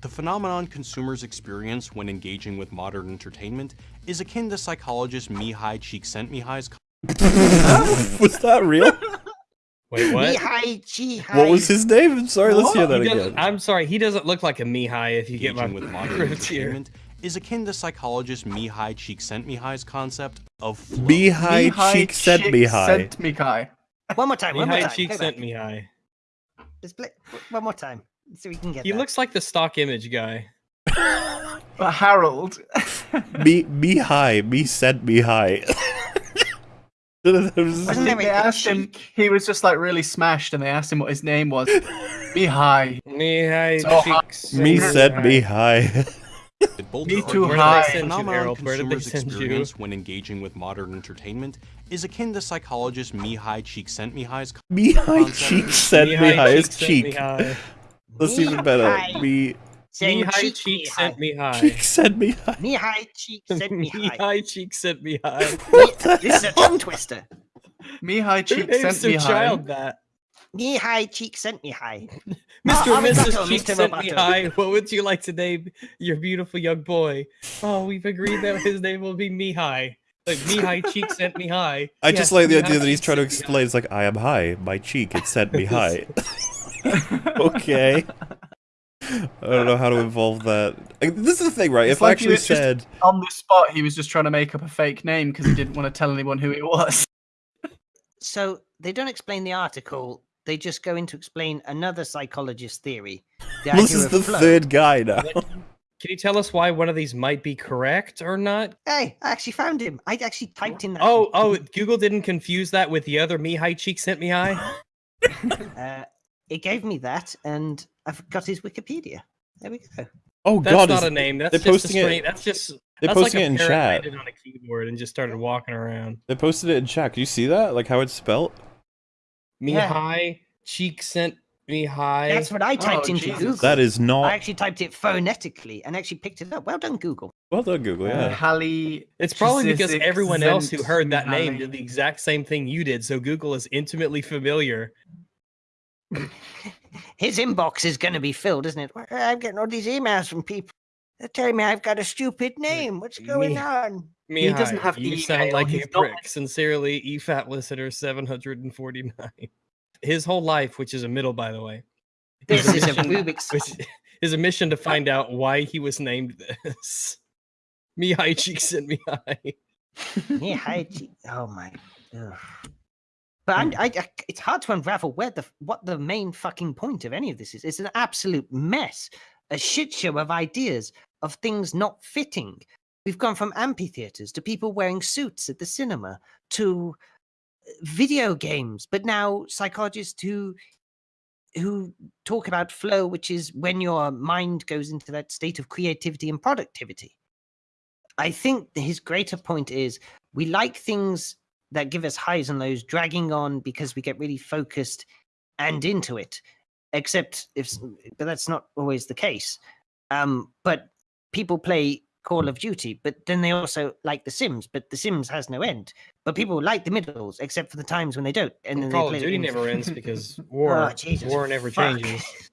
The phenomenon consumers experience when engaging with modern entertainment is akin to psychologist Mihai Csikszentmihalyi's was that real? Wait, what? Mihai Chihai. What was his name? I'm sorry, let's hear that He again. I'm sorry, he doesn't look like a Mihai if you get my with modern entertainment is akin to psychologist Mihai Csikszentmihalyi's concept of flow. Mihai cheek Mihai. Sent One more time. One more Mihai time. Cheek Go sent back. Mihai. Just play, one more time, so we can get. He that. looks like the stock image guy. But Harold. Me, me high. Me said me high. Wasn't there they asked him. He was just like really smashed, and they asked him what his name was. Me high. So hot. Cheeks. me said me high. Me too high. did they send phenomenon Errol? Where did they consumers experience when engaging with modern entertainment is akin to psychologist Mihai Csikszentmihalyi's Me high Cheek sent Me High's cheek said me Mihai high. It's Cheek sent cheek. Mihai. That's even better. Mihai. Me Saying Mihai cheek Cheek Mihai. sent Mihai. cheek said me high. Mihai cheek sent Mihai. Mihai Cheek sent Mihai. Mi- This is a tongue twister. Mihai Who Cheek names sent their Mihai. child that? Mihai cheek sent Mihai. Mr. and Arigato, Mrs. Cheek Mr. sent Roboto. Mihai. What would you like to name your beautiful young boy? Oh, we've agreed that his name will be Mihai. Like Mihai Cheek sent Mihai. I Yes, just like the Mihai idea that he's Cheek trying to sent Mihai. explain. It's like I am high. My cheek. It said me high. okay. I don't know how to involve that. Like, this is the thing, right? It's if I like you actually said, On the spot, he was just trying to make up a fake name because he didn't want to tell anyone who it was. So they don't explain the article. They just go into explain another psychologist theory. The this is the flow. third guy now. Can you tell us why one of these might be correct or not? Hey, I actually found him. I actually typed in that. Oh, oh, Google didn't confuse that with the other me high Cheek sent Mihai? Uh, it gave me that, and I've got his Wikipedia. There we go. Oh That's god, not a name. That's they're just a posting it- That's just they're that's posting like it a in chat. landed on a keyboard and just started walking around. They posted it in chat. Can you see that? Like how it's spelled? Yeah. Mihai Cheek sent Mihai. That's what I typed Oh, into Jesus. Google. That is not. I actually typed it phonetically and actually picked it up. Well done, Google. Well done, Google. Uh, Yeah. Hallie. It's probably because everyone else who heard that name did the exact same thing you did, so Google is intimately familiar. His inbox is going to be filled, isn't it? Why- I'm getting all these emails from people. They're telling me I've got a stupid name. What's going Me- on? Mihai, He doesn't have you email, sound like a he's not- prick. Sincerely, E EFAT listener 749. His whole life, which is a middle, by the way, This is a mission- Rubik's. which is a mission to find out why he was named this. Mihai Cheek sent Mihai. Yeah, hi, gee- oh my. ugh. But I'm, I, I, it's hard to unravel where the what the main fucking point of any of this is. It's an absolute mess, a shit show of ideas of things not fitting. We've gone from amphitheaters to people wearing suits at the cinema to uh, video games, but now psychologists who who talk about flow, which is when your mind goes into that state of creativity and productivity. I think his greater point is we like things that give us highs and lows dragging on because we get really focused and into it except if but that's not always the case um but people play call of duty but then they also like the sims but the sims has no end but people like the middles except for the times when they don't and then Call they of Duty never ends because war, Oh, war never fuck. changes.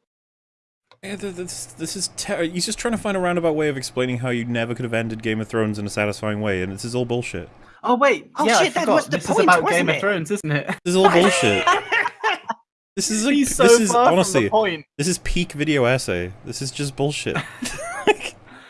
Yeah, this, this is ter- he's just trying to find a roundabout way of explaining how you never could have ended Game of Thrones in a satisfying way, and this is all bullshit. Oh wait, Oh, yeah, I shit, that was the this point, is about wasn't Game it? of Thrones, isn't it? This is all bullshit. This is like, so this is honestly this is peak video essay. This is just bullshit.